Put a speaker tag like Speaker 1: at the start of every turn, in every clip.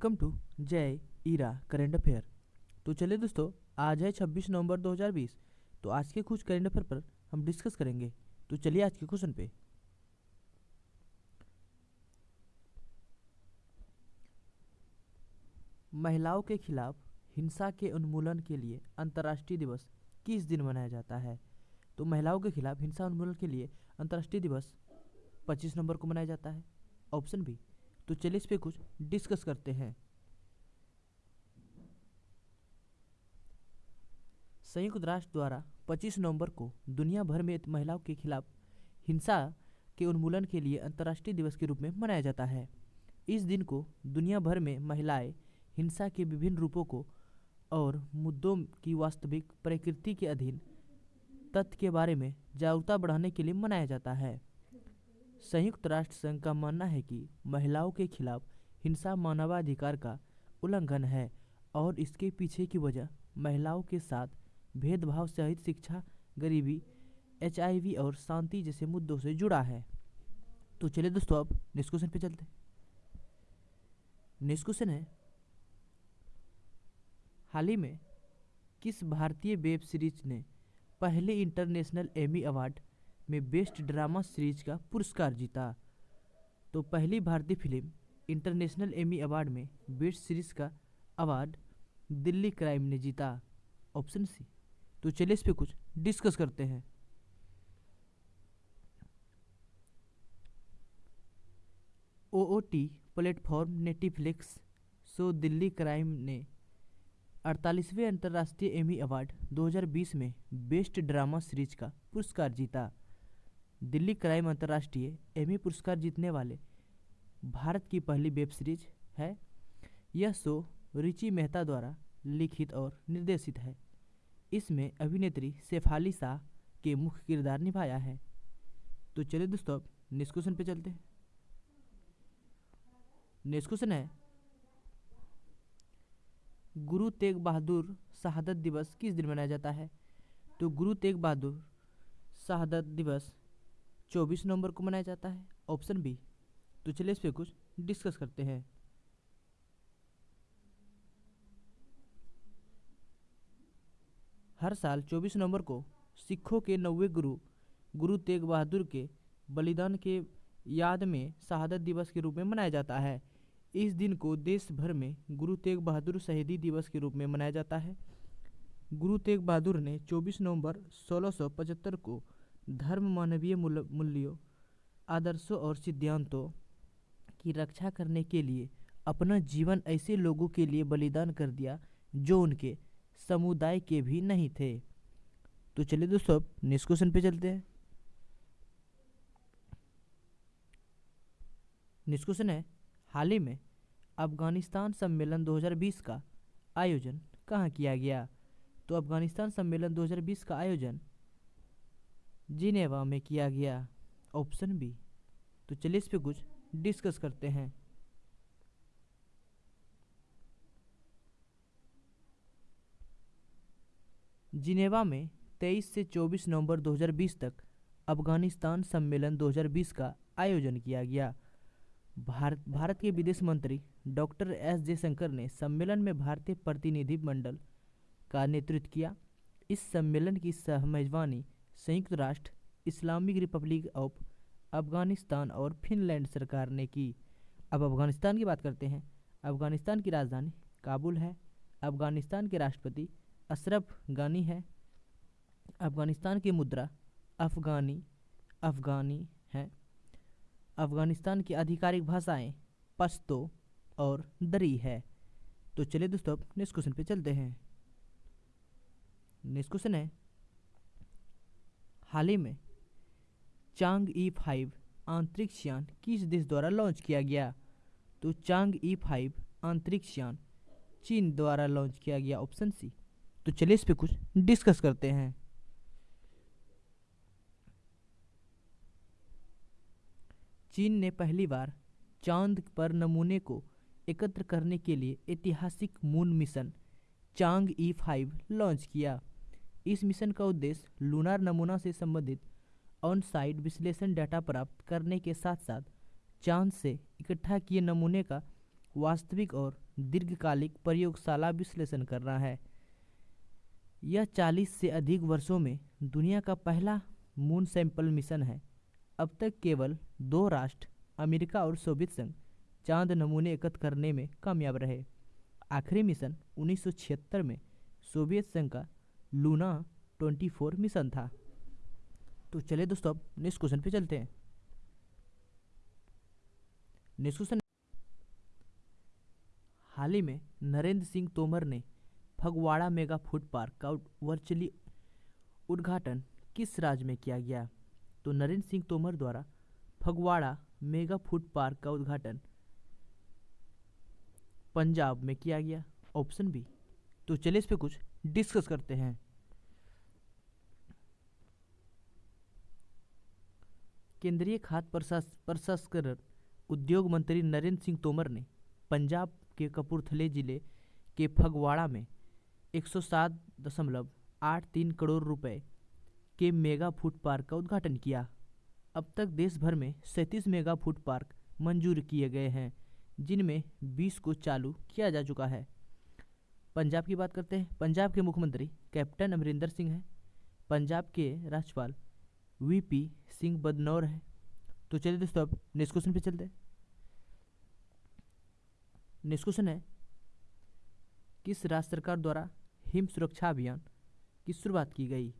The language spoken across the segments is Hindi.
Speaker 1: वेलकम टू जय ईरा करेंट अफेयर। तो चलिए दोस्तों, आज है 26 नवंबर 2020 तो आज के कुछ करेंट अफेयर पर हम डिस्कस करेंगे। तो चलिए आज के क्वेश्चन पे। महिलाओं के खिलाफ हिंसा के उन्मूलन के लिए अंतर्राष्ट्रीय दिवस किस दिन मनाया जाता है? तो महिलाओं के खिलाफ हिंसा उन्मूलन के लिए अंतर्राष्ट्रीय दिवस 25 नवंबर को मनाया जाता है। ऑप्शन बी तो चलिए इस पे कुछ डिस्कस करते हैं। संयुक्त राष्ट्र द्वारा 25 नवंबर को दुनिया भर में महिलाओं के खिलाफ हिंसा के उन्मूलन के लिए अंतर्राष्ट्रीय दिवस के रूप में मनाया जाता है। इस दिन को दुनिया भर में महिलाएँ हिंसा के विभिन्न रूपों को और मुद्दों की वास्तविक प्रकृति के अधीन तथ्य के बारे में जागरूकता बढ़ाने के लिए मनाया जाता है। संयुक्त राष्ट्र संघ का मानना है कि महिलाओं के खिलाफ हिंसा मानवाधिकार का उल्लंघन है और इसके पीछे की वजह महिलाओं के साथ भेदभाव सहित शिक्षा, गरीबी, एचआईवी और शांति जैसे मुद्दों से जुड़ा है। तो चलिए दोस्तों, अब क्वेश्चन पे चलते नेक्स्ट है, हाल ही में किस भारतीय वेब सीरीज़ ने पहले इंटरनेशनल एमी अवार्ड में बेस्ट ड्रामा सीरीज़ का पुरस्कार जीता। तो पहली भारतीय फ़िल्म इंटरनेशनल एमी अवार्ड में बेस्ट सीरीज़ का अवार्ड दिल्ली क्राइम ने जीता। Option C. तो चलिए इस पे कुछ डिस्कस करते हैं। O T T platform Netflix so Delhi Crime ने अड़तालीसवें अंतर्राष्ट्रीय एमी अवार्ड 2020 में बेस्ट ड्रामा सीरीज़ का पुरस्कार जीता। दिल्ली क्राइम अंतर्राष्ट्रीय एमी पुरस्कार जीतने वाले भारत की पहली वेब सीरीज़ है। यह शो रिची मेहता द्वारा लिखित और निर्देशित है। इसमें अभिनेत्री शेफाली शाह के मुख्य किरदार निभाया है। तो चलिए दोस्तों, अब नेक्स्ट क्वेश्चन पे चलते हैं। नेक्स्ट क्वेश्चन है, गुरु तेग बहादुर शहादत दिवस किस दिन मनाया जाता है? तो गुरु तेग बहादुर शहादत दिवस 24 नवंबर को मनाया जाता है। ऑप्शन बी तो चलिए इस पे कुछ डिस्कस करते हैं। हर साल 24 नवंबर को सिखों के नौवे गुरु गुरु तेग बहादुर के बलिदान के याद में शहादत दिवस के रूप में मनाया जाता है। इस दिन को देश भर में गुरु तेग बहादुर शहीदी दिवस के रूप में मनाया जाता है। गुरु तेग बहादुर ने 24 नवंबर 1675 को धर्म मानवीय मूल्यों, आदर्शों और सिद्धांतों की रक्षा करने के लिए अपना जीवन ऐसे लोगों के लिए बलिदान कर दिया जो उनके समुदाय के भी नहीं थे। तो चलिए दोस्तों, अब नेक्स्ट क्वेश्चन पे चलते हैं। नेक्स्ट क्वेश्चन है, हाल ही में अफ़गानिस्तान सम्मेलन 2020 का आयोजन कहाँ किया गया? तो अफ़गानिस्तान सम्मेलन 2020 का आयोजन जिनेवा में किया गया। Option B. तो चलिए इस पे कुछ डिस्कस करते हैं। जिनेवा में 23 से 24 नवंबर 2020 तक अफ़गानिस्तान सम्मेलन 2020 का आयोजन किया गया। भारत भारत के विदेश मंत्री डॉक्टर एस जयशंकर ने सम्मेलन में भारतीय प्रतिनिधि मंडल का नेतृत्व किया। इस सम्मेलन की सह मेजबानी संयुक्त राष्ट्र, इस्लामिक रिपब्लिक ऑफ़ अफ़गानिस्तान और फिनलैंड सरकार ने की। अब अफ़गानिस्तान की बात करते हैं। अफ़गानिस्तान की राजधानी काबुल है। अफ़गानिस्तान के राष्ट्रपति अशरफ गानी है। अफ़गानिस्तान की मुद्रा अफगानी अफगानी है। अफ़गानिस्तान की आधिकारिक भाषाएँ पश्तो और दरी है। तो चलिए दोस्तों, अब नेक्स्ट क्वेश्चन पे चलते हैं। नेक्स्ट क्वेश्चन है हाल ही में चांग ई फाइव अंतरिक्ष यान किस देश द्वारा लॉन्च किया गया? तो चांग ई फाइव अंतरिक्ष यान चीन द्वारा लॉन्च किया गया ऑप्शन सी। तो चलिए इस पे कुछ डिस्कस करते हैं। चीन ने पहली बार चाँद पर नमूने को एकत्र करने के लिए ऐतिहासिक moon mission Chang'e five launch किया। इस मिशन का उद्देश्य लूनार नमूना से संबंधित ऑन साइट विश्लेषण डाटा प्राप्त करने के साथ साथ चाँद से इकट्ठा किए नमूने का वास्तविक और दीर्घकालिक प्रयोगशाला विश्लेषण करना है। यह 40 से अधिक वर्षों में दुनिया का पहला मून सैंपल मिशन है। अब तक केवल दो राष्ट्र, अमेरिका और सोवियत संघ, चाँद नमूने एकत्र करने में कामयाब रहे। आखिरी मिशन 1976 में सोवियत संघ का लूना 24 मिशन था। तो चलिए दोस्तों, अब नेक्स्ट क्वेश्चन पे चलते हैं। नेक्स्ट क्वेश्चन हाल ही में नरेंद्र सिंह तोमर ने फगवाड़ा मेगा फ़ूड पार्क का वर्चुअली उद्घाटन किस राज्य में किया गया? तो नरेंद्र सिंह तोमर द्वारा फगवाड़ा मेगा फ़ूड पार्क का उद्घाटन पंजाब में किया गया। ऑप्शन बी तो चलिए इस पर कुछ डिस्कस करते हैं। केंद्रीय खाद्य प्रसंस्करण उद्योग मंत्री नरेंद्र सिंह तोमर ने पंजाब के कपूरथले ज़िले के फगवाड़ा में 107.83 करोड़ रुपए के मेगा फ़ूड पार्क का उद्घाटन किया। अब तक देश भर में सैंतीस मेगा फ़ूड पार्क मंजूर किए गए हैं, जिनमें 20 को चालू किया जा चुका है। पंजाब की बात करते हैं। पंजाब के मुख्यमंत्री कैप्टन अमरिंदर सिंह हैं। पंजाब के राज्यपाल वीपी सिंह बदनौर हैं। तो चलिए दोस्तों, अब नेक्स्ट क्वेश्चन पे चलते हैं। नेक्स्ट क्वेश्चन है, किस राज्य सरकार द्वारा हिम सुरक्षा अभियान की शुरुआत की गई?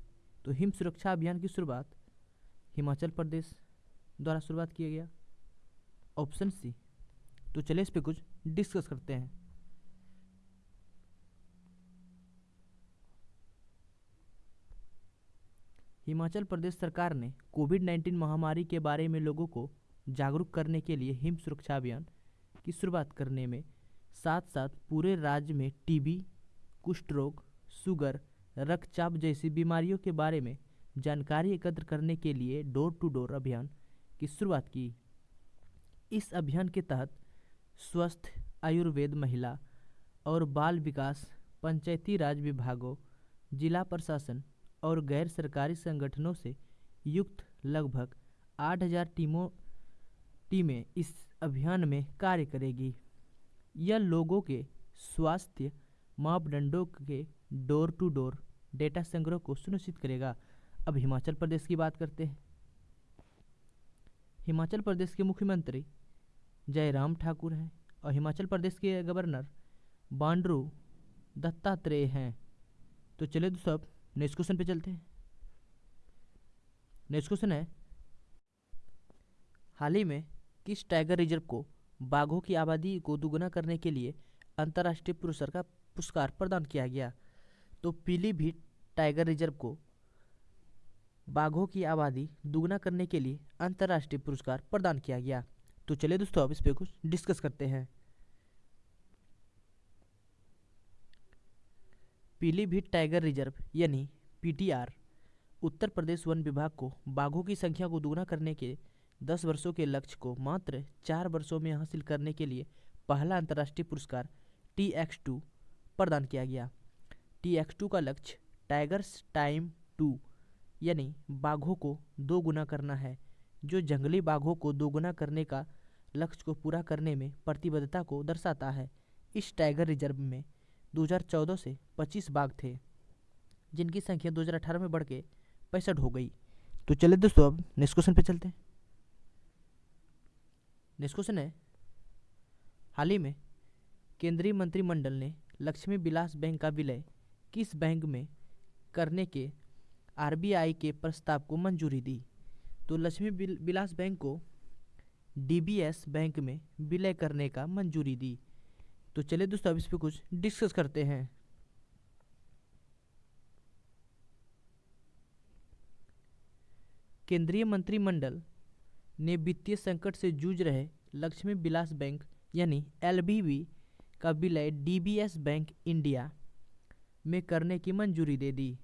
Speaker 1: तो हिम सुरक्षा अभियान की शुरुआत हिमाचल प्रदेश द्वारा शुरुआत किया गया। Option C. तो चलिए इस पे कुछ डिस्कस करते हैं। हिमाचल प्रदेश सरकार ने कोविड 19 महामारी के बारे में लोगों को जागरूक करने के लिए हिम सुरक्षा अभियान की शुरुआत करने में साथ साथ पूरे राज्य में टीबी कुष्ठ रोग, शुगर, रक्तचाप जैसी बीमारियों के बारे में जानकारी एकत्र करने के लिए डोर टू डोर अभियान की शुरुआत की। इस अभियान के तहत स्वस्थ, आयुर्वेद महिला और बाल विकास, पंचायती राज विभागों, जिला प्रशासन और गैर सरकारी संगठनों से युक्त लगभग 8000 टीमों, टीमें इस अभियान में कार्य करेगी। यह लोगों के स्वास्थ्य मापदंडों के डोर टू डोर डेटा संग्रह को सुनिश्चित करेगा। अब हिमाचल प्रदेश की बात करते हैं। हिमाचल प्रदेश के मुख्यमंत्री जयराम ठाकुर हैं और हिमाचल प्रदेश के गवर्नर बांड्रू दत्तात्रेय हैं। तो चले दोस्तों नेक्स्ट क्वेश्चन पे चलते हैं। नेक्स्ट क्वेश्चन है, हाल ही में किस टाइगर रिज़र्व को बाघों की आबादी को दुगना करने के लिए अंतर्राष्ट्रीय पुरस्कार का पुरस्कार प्रदान किया गया? तो पीलीभीत टाइगर रिज़र्व को बाघों की आबादी दुगना करने के लिए अंतर्राष्ट्रीय पुरस्कार प्रदान किया गया। तो चलिए दोस्तों, अब इस पर कुछ डिस्कस करते हैं। पीलीभीत टाइगर रिज़र्व, यानी पीटीआर, उत्तर प्रदेश वन विभाग को बाघों की संख्या को दोगुना करने के दस वर्षों के लक्ष्य को मात्र चार वर्षों में हासिल करने के लिए पहला अंतर्राष्ट्रीय पुरस्कार टी एक्स टू प्रदान किया गया। टी एक्स टू का लक्ष्य टाइगर्स टाइम टू, यानी बाघों को दो गुना करना है, जो जंगली बाघों को दोगुना करने का लक्ष्य को पूरा करने में प्रतिबद्धता को दर्शाता है। इस टाइगर रिज़र्व में 2014 से 25 बाघ थे, जिनकी संख्या 2018 में बढ़ के पैंसठ हो गई। तो चले दोस्तों, अब नेक्स्ट क्वेश्चन पे चलते हैं। नेक्स्ट क्वेश्चन है, हाल ही में केंद्रीय मंत्रिमंडल ने लक्ष्मी विलास बैंक का विलय किस बैंक में करने के आरबीआई के प्रस्ताव को मंजूरी दी? तो लक्ष्मी विलास बैंक को डीबीएस बैंक में विलय करने का मंजूरी दी। तो चलिए दोस्तों, अब इस पर कुछ डिस्कस करते हैं। केंद्रीय मंत्रिमंडल ने वित्तीय संकट से जूझ रहे लक्ष्मी विलास बैंक, यानी एलबीबी, का विलय डीबीएस बैंक इंडिया में करने की मंजूरी दे दी।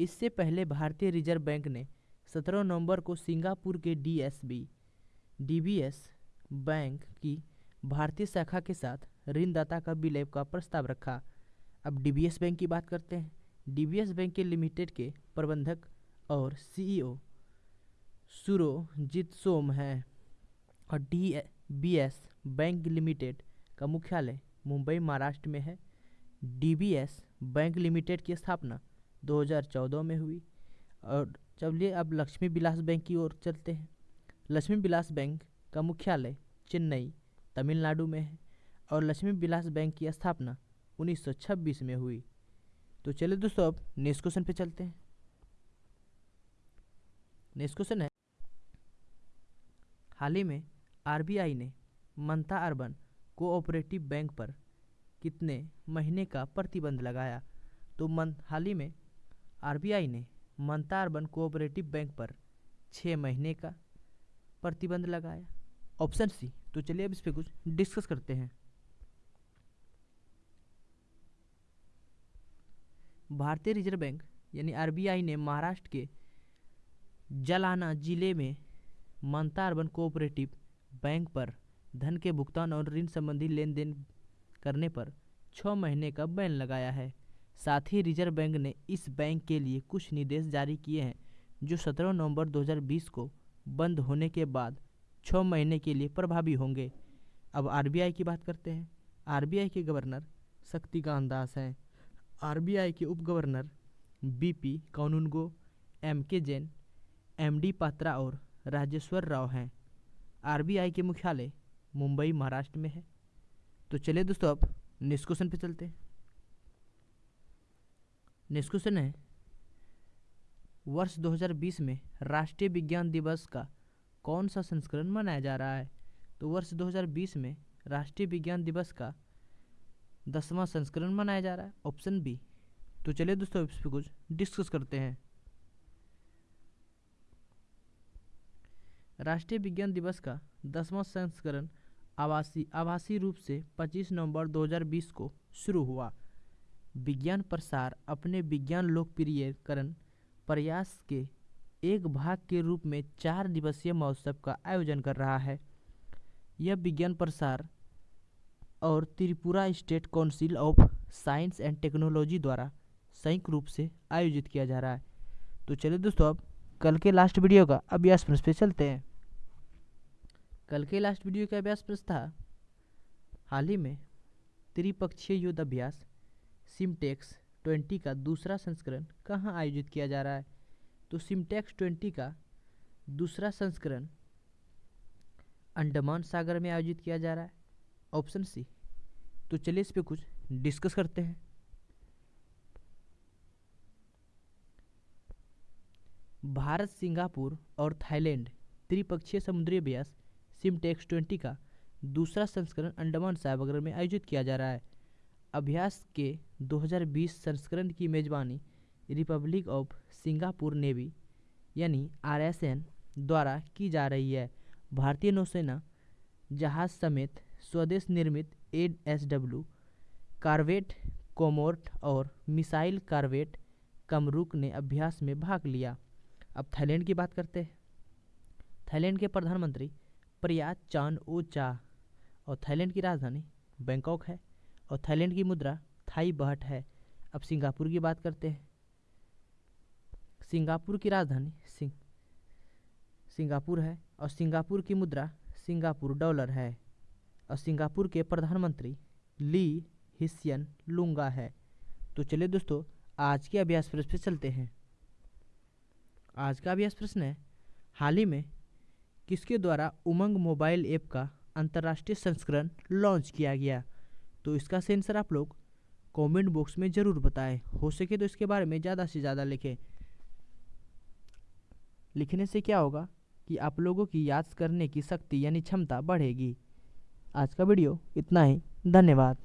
Speaker 1: इससे पहले भारतीय रिज़र्व बैंक ने 17 नवंबर को सिंगापुर के डीएसबी, डीबीएस बैंक की भारतीय शाखा के साथ ऋणदाता का विलय का प्रस्ताव रखा। अब डीबीएस बैंक की बात करते हैं। डीबीएस बैंक के लिमिटेड के प्रबंधक और सीईओ सुरोजीत सोम हैं और D B S bank limited का मुख्यालय मुंबई, महाराष्ट्र में है। डीबीएस बैंक लिमिटेड की स्थापना 2014 में हुई। और चलिए अब लक्ष्मी विलास बैंक की ओर चलते हैं। लक्ष्मी विलास बैंक का मुख्यालय चेन्नई, तमिलनाडु में है। और लक्ष्मी विलास बैंक की स्थापना 1926 में हुई। तो चलिए दोस्तों, अब नेक्स्ट क्वेश्चन पे चलते हैं। नेक्स्ट क्वेश्चन है। हाल ही में आरबीआई ने मनता अर्बन कोऑपरेटिव बैंक पर कितने महीने का प्रतिबंध लगाया? तो मन हाल ही में आरबीआई ने मनता अर्बन कोऑपरेटिव बैंक पर छः महीने का प्रतिबंध लगाया। ऑप्शन सी तो चलिए अब इस पर कुछ डिस्कस करते हैं। भारतीय रिज़र्व बैंक, यानी आरबीआई ने महाराष्ट्र के जलाना ज़िले में मनता अर्बन कोऑपरेटिव बैंक पर धन के भुगतान और ऋण संबंधी लेन देन करने पर छः महीने का बैन लगाया है। साथ ही रिज़र्व बैंक ने इस बैंक के लिए कुछ निर्देश जारी किए हैं, जो 17 नवंबर 2020 को बंद होने के बाद छः महीने के लिए प्रभावी होंगे। अब आरबीआई की बात करते हैं। आरबीआई के गवर्नर शक्तिकांत दास हैं। आरबीआई के उप गवर्नर, बीपी कानूनगो एम के जैन, एमडी पात्रा और राजेश्वर राव हैं। आरबीआई के मुख्यालय मुंबई, महाराष्ट्र में है। तो चलिए दोस्तों, अब नेक्स्ट क्वेश्चन पे चलते हैं। नेक्स्ट क्वेश्चन है, वर्ष 2020 में राष्ट्रीय विज्ञान दिवस का कौन सा संस्करण मनाया जा रहा है? तो वर्ष 2020 में राष्ट्रीय विज्ञान दिवस का दसवां संस्करण मनाया जा रहा है। ऑप्शन बी तो चलिए दोस्तों, इस पर कुछ डिस्कस करते हैं। राष्ट्रीय विज्ञान दिवस का दसवां संस्करण आवासी, आभासी रूप से 25 नवंबर 2020 को शुरू हुआ। विज्ञान प्रसार अपने विज्ञान लोकप्रियकरण प्रयास के एक भाग के रूप में चार दिवसीय महोत्सव का आयोजन कर रहा है। यह विज्ञान प्रसार और Tripura state council of science and technology द्वारा संयुक्त रूप से आयोजित किया जा रहा है। तो चलिए दोस्तों, अब कल के लास्ट वीडियो का अभ्यास प्रश्न पे चलते हैं। कल के लास्ट वीडियो का अभ्यास प्रश्न था, हाल ही में त्रिपक्षीय युद्ध अभ्यास, सिमटेक्स ट्वेंटी का दूसरा संस्करण कहाँ आयोजित किया जा रहा है? तो सिमटेक्स ट्वेंटी का दूसरा संस्करण अंडमान सागर में आयोजित किया जा रहा है। Option C. तो चलिए इस पर कुछ डिस्कस करते हैं। भारत, सिंगापुर और थाईलैंड त्रिपक्षीय समुद्री अभ्यास, सिमटेक्स ट्वेंटी का दूसरा संस्करण अंडमान सागर में आयोजित किया जा रहा है। अभ्यास के 2020 संस्करण की मेजबानी रिपब्लिक ऑफ़ सिंगापुर नेवी, यानी आरएसएन द्वारा की जा रही है। भारतीय नौसेना जहाज़ समेत स्वदेश निर्मित A S W corvette Kamorta और मिसाइल कार्वेट कमरुक ने अभ्यास में भाग लिया। अब थाईलैंड की बात करते हैं। थाईलैंड के प्रधानमंत्री प्रयात चान ओ चा और थाईलैंड की राजधानी बैंकॉक है और थाईलैंड की मुद्रा थाई बहट है। अब सिंगापुर की बात करते हैं। सिंगापुर की राजधानी सिंग, सिंगापुर है और सिंगापुर की मुद्रा सिंगापुर डॉलर है। सिंगापुर के प्रधानमंत्री ली हिस्यन लुंगा है। तो चलिए दोस्तों, आज के अभ्यास प्रश्न पे चलते हैं। आज का अभ्यास प्रश्न है, हाल ही में किसके द्वारा उमंग मोबाइल ऐप का अंतर्राष्ट्रीय संस्करण लॉन्च किया गया? तो इसका सेंसर आप लोग कमेंट बॉक्स में ज़रूर बताएँ। हो सके तो इसके बारे में ज़्यादा से ज़्यादा लिखें। लिखने से क्या होगा कि आप लोगों की याद करने की शक्ति यानी क्षमता बढ़ेगी। आज का वीडियो इतना ही। धन्यवाद।